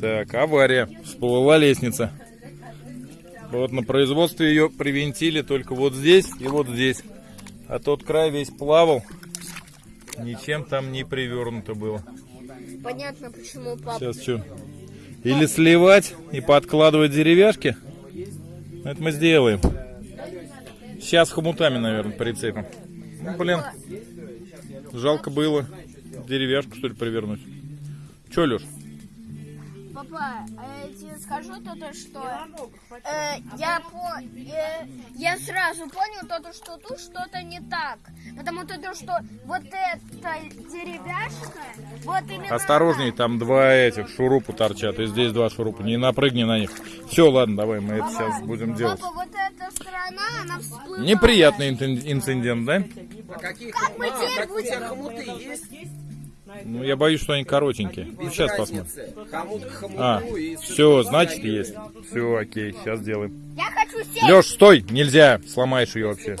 Так, авария. Всплыла лестница. Вот на производстве ее привинтили только вот здесь и вот здесь. А тот край весь плавал. Ничем там не привернуто было. Понятно, почему папа. Сейчас что? Или сливать и подкладывать деревяшки? Это мы сделаем. Сейчас хомутами, наверное, прицепим. Ну, блин, жалко было деревяшку, что ли, привернуть. Че, Леш? Папа, а я тебе скажу то, то что э, я, по, э, я сразу понял то, то, что тут что-то не так. Потому то, то, что вот эта деревяшка, вот именно Осторожней, там два этих шурупа торчат, и здесь два шурупа. Не напрыгни на них. Все, ладно, давай, мы это сейчас будем делать. Папа, вот эта сторона, она всплывает. Неприятный инцидент, да? Какие Как мы хомуты? теперь Так у тебя будем? хомуты есть? Ну, я боюсь, что они коротенькие. Ну, Без сейчас посмотрим. разницы. Хомут к хомуту А, и все, значит, есть. Все, окей, сейчас сделаем. Я хочу сесть. Леш, стой, нельзя, сломаешь ее вообще.